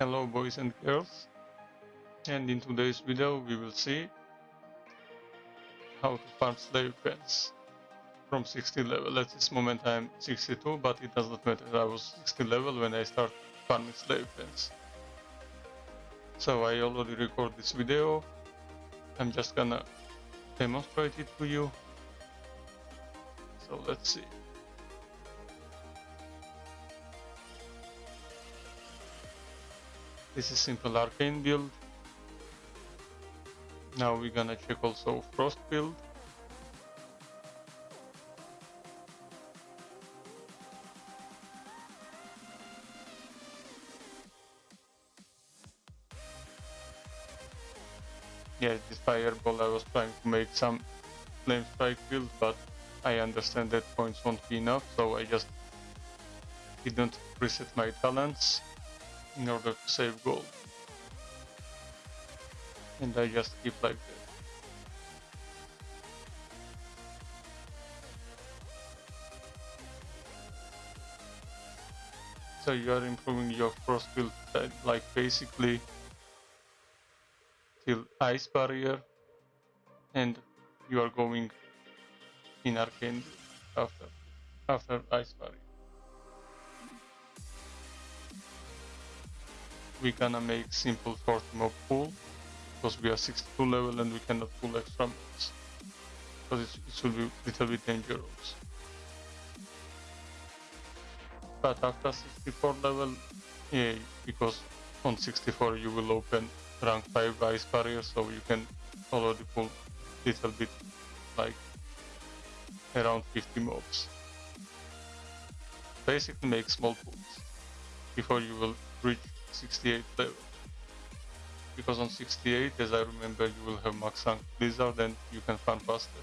Hello boys and girls and in today's video we will see how to farm slave pens from 60 level. At this moment I'm 62 but it does not matter, I was 60 level when I start farming slave pens. So I already record this video, I'm just gonna demonstrate it to you. So let's see. This is simple arcane build. Now we're gonna check also frost build. Yeah, this fireball I was trying to make some flame strike build, but I understand that points won't be enough, so I just didn't reset my talents in order to save gold. And I just keep like that. So you are improving your frost build like basically till ice barrier and you are going in arcane after after ice barrier. We gonna make simple short mob pool because we are 62 level and we cannot pull extra mobs because it, it should be a little bit dangerous. But after 64 level yeah because on 64 you will open rank 5 ice barrier so you can already pull little bit like around 50 mobs basically make small pools before you will reach 68 level. Because on 68, as I remember, you will have max rank Blizzard and you can farm faster.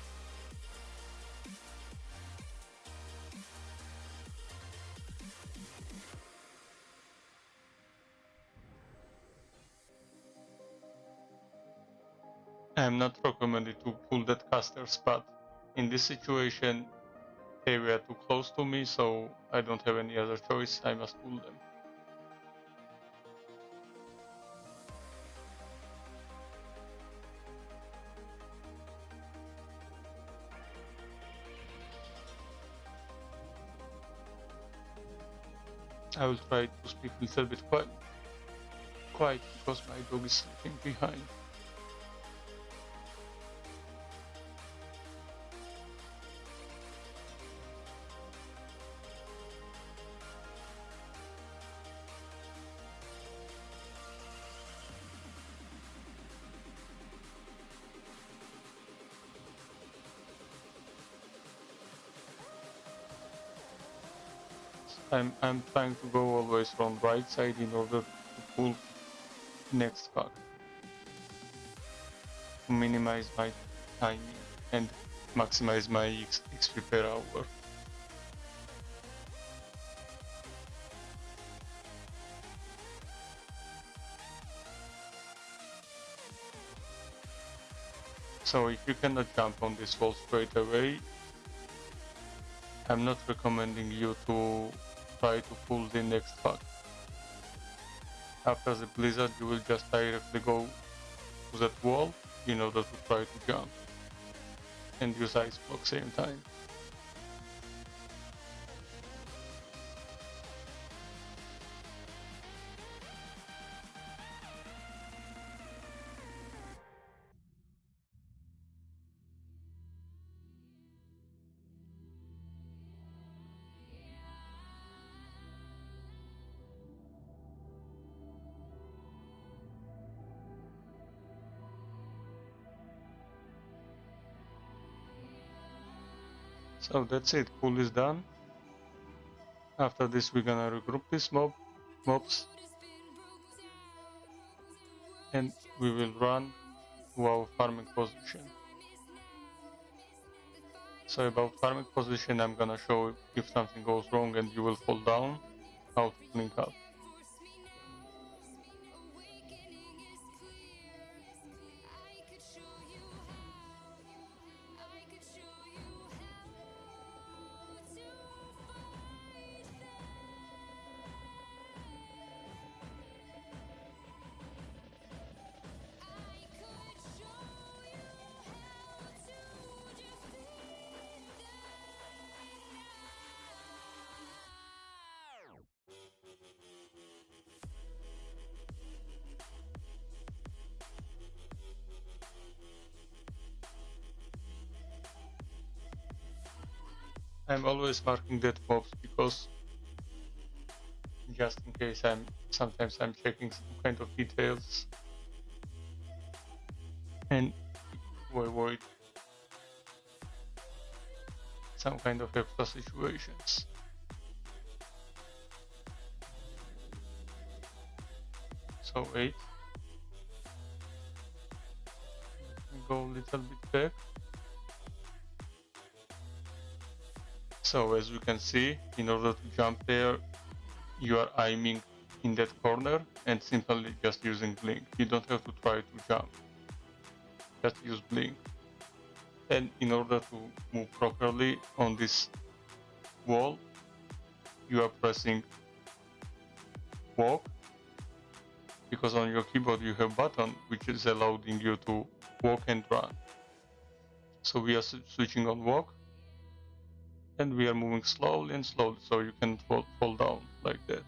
I am not recommended to pull that caster spot. In this situation, they were too close to me, so I don't have any other choice, I must pull them. I will try to speak a little bit quiet, quiet because my dog is sleeping behind. I'm, I'm trying to go always from right side in order to pull next pack. To minimize my timing and maximize my XP per hour. So if you cannot jump on this wall straight away, I'm not recommending you to try to pull the next pack. After the blizzard you will just directly go to that wall in order to try to jump and use ice block same time. So that's it, pool is done. After this we're gonna regroup these mob mobs and we will run to our farming position. So about farming position I'm gonna show if something goes wrong and you will fall down, how to clean up. I'm always marking dead mobs because just in case I'm sometimes I'm checking some kind of details and to avoid some kind of extra situations. So wait, go a little bit back So as you can see, in order to jump there, you are aiming in that corner and simply just using blink. You don't have to try to jump. Just use blink. And in order to move properly on this wall, you are pressing walk because on your keyboard you have button which is allowing you to walk and run. So we are switching on walk and we are moving slowly and slowly so you can fall, fall down like that.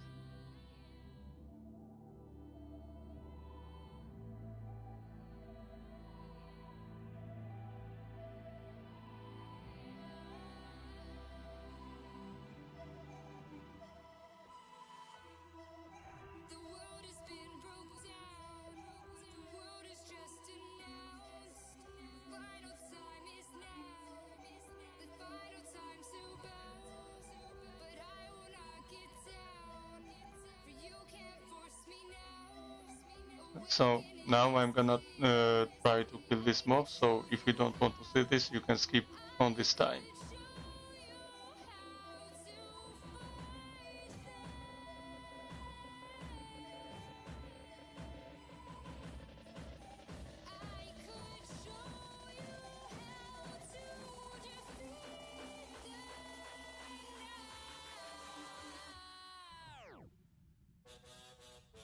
So now I'm gonna uh, try to kill this mob, so if you don't want to see this, you can skip on this time.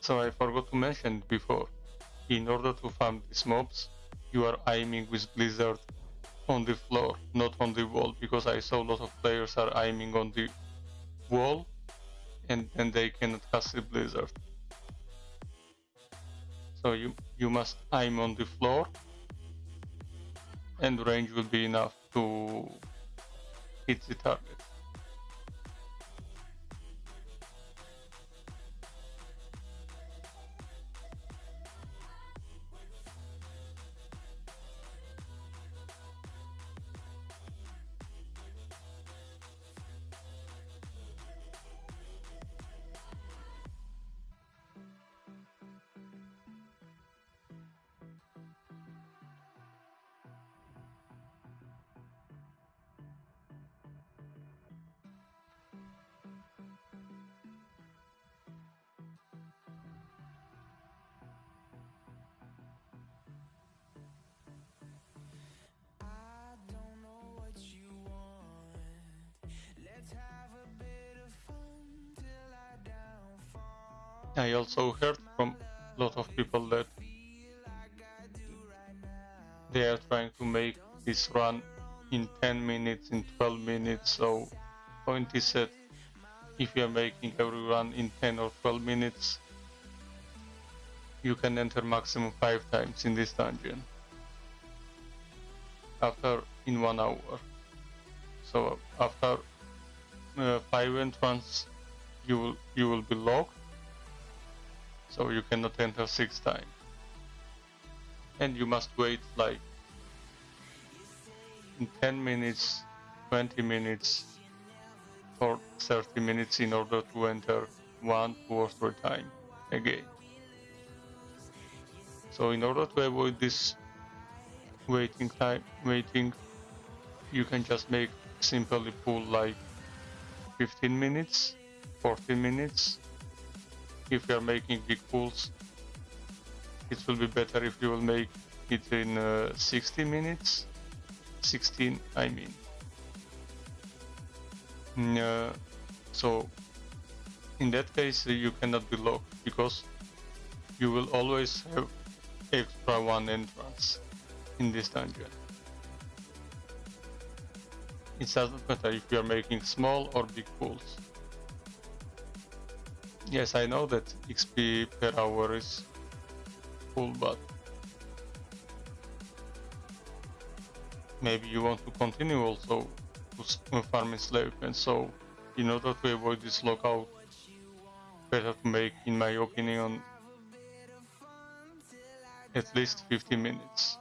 So I forgot to mention before, in order to farm these mobs, you are aiming with Blizzard on the floor, not on the wall, because I saw a lot of players are aiming on the wall and then they cannot cast the Blizzard. So you, you must aim on the floor and range will be enough to hit the target. I also heard from a lot of people that they are trying to make this run in 10 minutes, in 12 minutes. So point is that if you are making every run in 10 or 12 minutes, you can enter maximum 5 times in this dungeon after in 1 hour. So after uh, 5 entrance you will you will be locked so you cannot enter six times. And you must wait like in 10 minutes, 20 minutes, or 30 minutes in order to enter one, two or three times again. So in order to avoid this waiting time, waiting, you can just make simply pull like 15 minutes, 14 minutes, if you are making big pools it will be better if you will make it in uh, 60 minutes. 16 I mean. Mm, uh, so in that case uh, you cannot be locked because you will always have extra one entrance in this dungeon. It doesn't matter if you are making small or big pools Yes, I know that XP per hour is full, but maybe you want to continue also to slave pens. So in order to avoid this lockout, better to make, in my opinion, at least 50 minutes.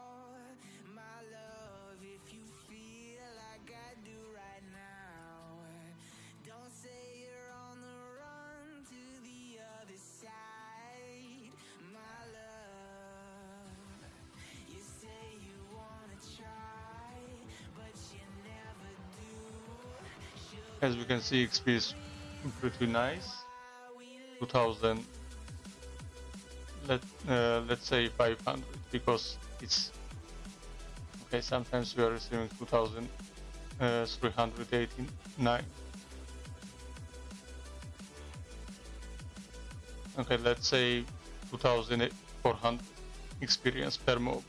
As we can see, XP is pretty nice. 2000, let uh, let's say 500 because it's okay. Sometimes we are receiving 2389. Okay, let's say 2400 experience per mob.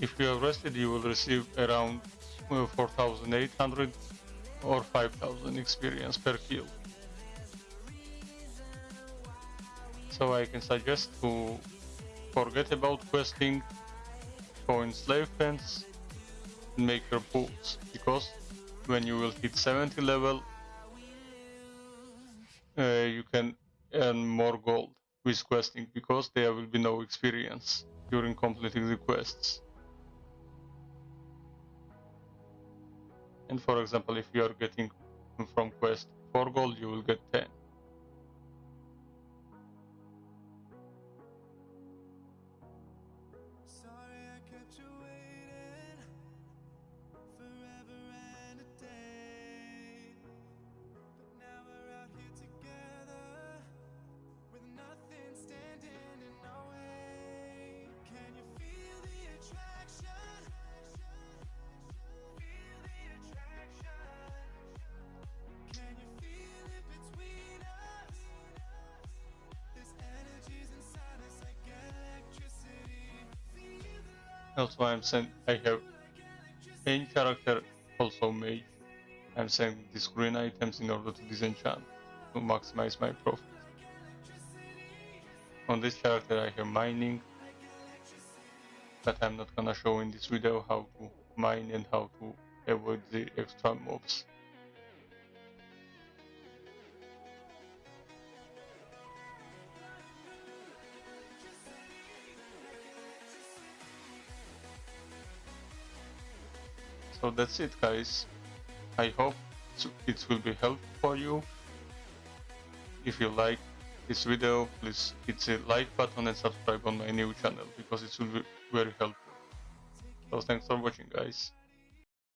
If you are rested, you will receive around uh, 4800 or 5000 experience per kill. So I can suggest to forget about questing, go in slave pens, and make your pools, because when you will hit 70 level, uh, you can earn more gold with questing, because there will be no experience during completing the quests. And for example, if you are getting from quest 4 gold, you will get 10. Love. Also, I'm saying I have main character, also mage. I'm selling these green items in order to disenchant to maximize my profit. On this character, I have mining, but I'm not gonna show in this video how to mine and how to avoid the extra mobs. So that's it guys. I hope it will be helpful for you. If you like this video, please hit the like button and subscribe on my new channel because it will be very helpful. So thanks for watching guys.